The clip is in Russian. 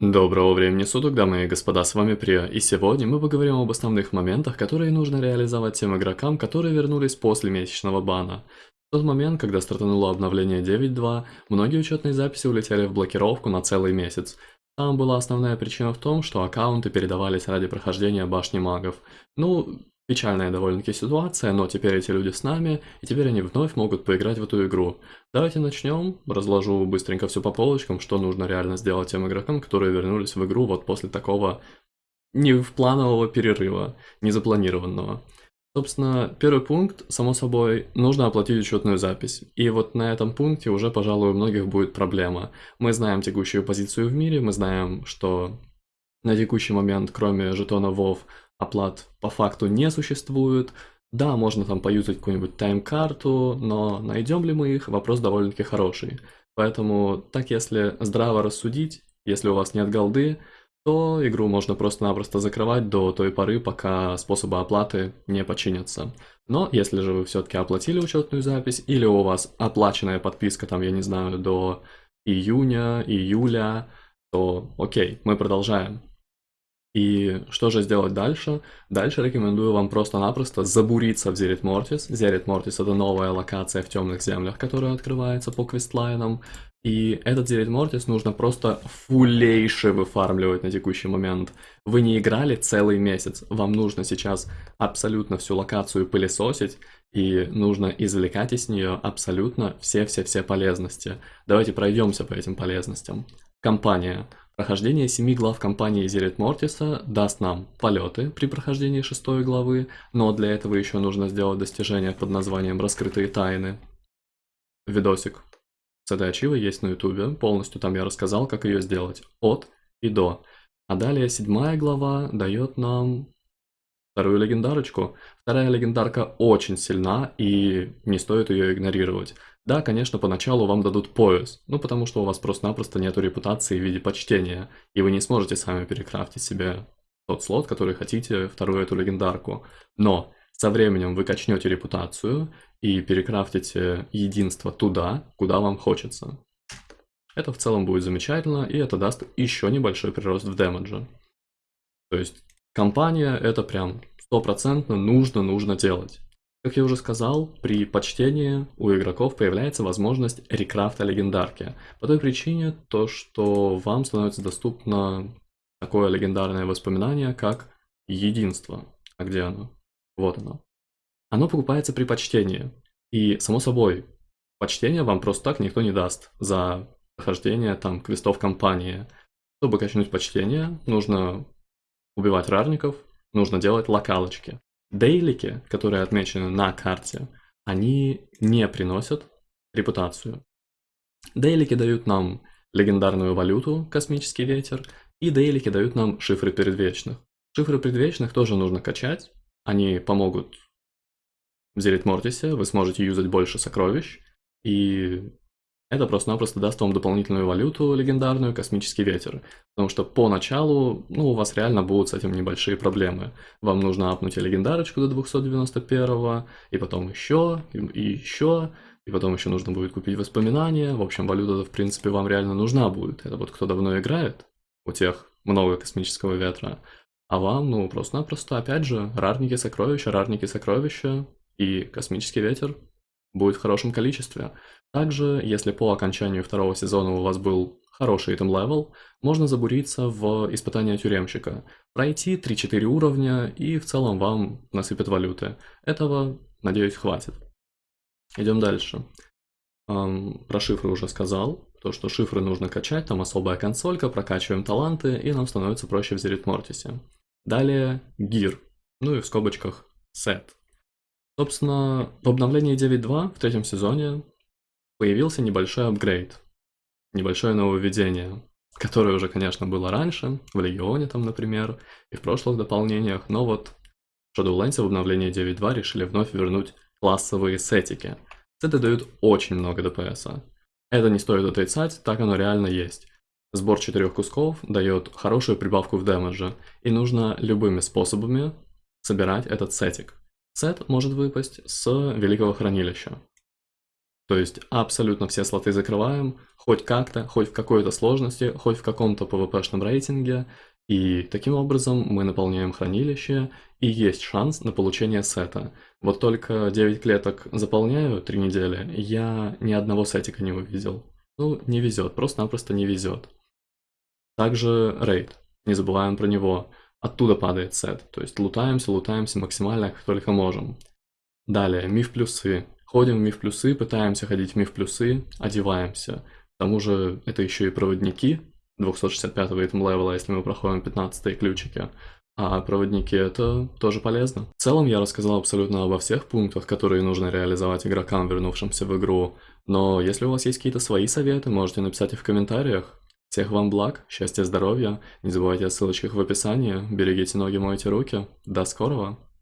Доброго времени суток, дамы и господа, с вами Прио, и сегодня мы поговорим об основных моментах, которые нужно реализовать тем игрокам, которые вернулись после месячного бана. В тот момент, когда стартануло обновление 9.2, многие учетные записи улетели в блокировку на целый месяц. Там была основная причина в том, что аккаунты передавались ради прохождения башни магов. Ну, Печальная довольно-таки ситуация, но теперь эти люди с нами, и теперь они вновь могут поиграть в эту игру. Давайте начнем, разложу быстренько все по полочкам, что нужно реально сделать тем игрокам, которые вернулись в игру вот после такого не в планового перерыва, не запланированного. Собственно, первый пункт, само собой, нужно оплатить учетную запись. И вот на этом пункте уже, пожалуй, у многих будет проблема. Мы знаем текущую позицию в мире, мы знаем, что на текущий момент, кроме жетона WoW, оплат по факту не существует. Да, можно там поюзать какую-нибудь тайм-карту, но найдем ли мы их, вопрос довольно-таки хороший. Поэтому, так если здраво рассудить, если у вас нет голды, то игру можно просто-напросто закрывать до той поры, пока способы оплаты не починятся. Но если же вы все-таки оплатили учетную запись, или у вас оплаченная подписка, там, я не знаю, до июня, июля, то окей, мы продолжаем. И что же сделать дальше? Дальше рекомендую вам просто-напросто забуриться в Зерит Мортис. Зерит Мортис это новая локация в темных землях, которая открывается по квестлайнам. И этот Зерит Мортис нужно просто фулейше выфармливать на текущий момент. Вы не играли целый месяц, вам нужно сейчас абсолютно всю локацию пылесосить, и нужно извлекать из нее абсолютно все-все-все полезности. Давайте пройдемся по этим полезностям. Компания. Прохождение семи глав кампании Зерит Мортиса даст нам полеты при прохождении шестой главы, но для этого еще нужно сделать достижение под названием «Раскрытые тайны». Видосик с этой ачивой есть на ютубе, полностью там я рассказал, как ее сделать, от и до. А далее седьмая глава дает нам вторую легендарочку. Вторая легендарка очень сильна и не стоит ее игнорировать. Да, конечно, поначалу вам дадут пояс, ну потому что у вас просто-напросто нету репутации в виде почтения, и вы не сможете сами перекрафтить себе тот слот, который хотите, вторую эту легендарку. Но со временем вы качнете репутацию и перекрафтите единство туда, куда вам хочется. Это в целом будет замечательно, и это даст еще небольшой прирост в демедже. То есть компания это прям стопроцентно нужно, нужно делать. Как я уже сказал, при почтении у игроков появляется возможность рекрафта легендарки. По той причине, то, что вам становится доступно такое легендарное воспоминание, как единство. А где оно? Вот оно. Оно покупается при почтении. И, само собой, почтение вам просто так никто не даст за прохождение там квестов компании. Чтобы качнуть почтение, нужно убивать рарников, нужно делать локалочки. Дейлики, которые отмечены на карте, они не приносят репутацию. Дейлики дают нам легендарную валюту, космический ветер, и дейлики дают нам шифры предвечных. Шифры предвечных тоже нужно качать, они помогут в Зелит Мортисе, вы сможете юзать больше сокровищ, и это просто-напросто даст вам дополнительную валюту, легендарную космический ветер. Потому что поначалу, ну, у вас реально будут с этим небольшие проблемы. Вам нужно апнуть легендарочку до 291, и потом еще, и, и еще, и потом еще нужно будет купить воспоминания. В общем, валюта в принципе, вам реально нужна будет. Это вот кто давно играет, у тех много космического ветра. А вам, ну, просто-напросто, опять же, рарники сокровища, рарники сокровища и космический ветер будет в хорошем количестве. Также, если по окончанию второго сезона у вас был хороший item level, можно забуриться в испытание тюремщика, пройти 3-4 уровня и в целом вам насыпят валюты. Этого, надеюсь, хватит. Идем дальше. Про шифры уже сказал. То, что шифры нужно качать, там особая консолька, прокачиваем таланты, и нам становится проще в Zereth. Далее gear, ну и в скобочках сет. Собственно, в обновлении 9.2 в третьем сезоне появился небольшой апгрейд, небольшое нововведение, которое уже, конечно, было раньше, в Легионе там, например, и в прошлых дополнениях, но вот в Shadowlands в обновлении 9.2 решили вновь вернуть классовые сетики. Сеты дают очень много ДПС. Это не стоит отрицать, так оно реально есть. Сбор четырех кусков дает хорошую прибавку в дэмэдже, и нужно любыми способами собирать этот сетик. Сет может выпасть с Великого Хранилища. То есть абсолютно все слоты закрываем, хоть как-то, хоть в какой-то сложности, хоть в каком-то PvP-шном рейтинге, и таким образом мы наполняем хранилище, и есть шанс на получение сета. Вот только 9 клеток заполняю 3 недели, я ни одного сетика не увидел. Ну, не везет, просто-напросто не везет. Также рейд, не забываем про него. Оттуда падает сет, то есть лутаемся, лутаемся максимально, как только можем. Далее, миф плюсы. Ходим в миф плюсы, пытаемся ходить в миф плюсы, одеваемся. К тому же это еще и проводники 265 итем левела, если мы проходим 15 ключики. А проводники это тоже полезно. В целом я рассказал абсолютно обо всех пунктах, которые нужно реализовать игрокам, вернувшимся в игру. Но если у вас есть какие-то свои советы, можете написать их в комментариях. Всех вам благ, счастья, здоровья. Не забывайте о ссылочках в описании. Берегите ноги, мойте руки. До скорого!